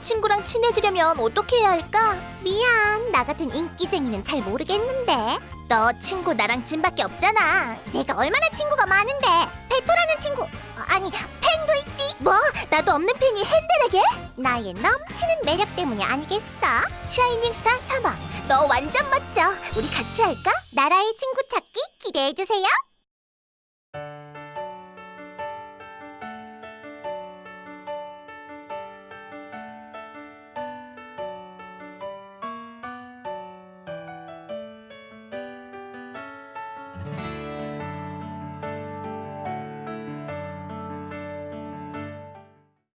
친구랑 친해지려면 어떻게 해야 할까? 미안, 나 같은 인기쟁이는 잘 모르겠는데. 너 친구 나랑 찐밖에 없잖아. 내가 얼마나 친구가 많은데. 베토라는 친구, 어, 아니 팬도 있지. 뭐? 나도 없는 팬이 헨델에게? 나의 넘치는 매력 때문이 아니겠어? 샤이닝 스타 3화. 너 완전 멋져. 우리 같이 할까? 나라의 친구 찾기 기대해 주세요.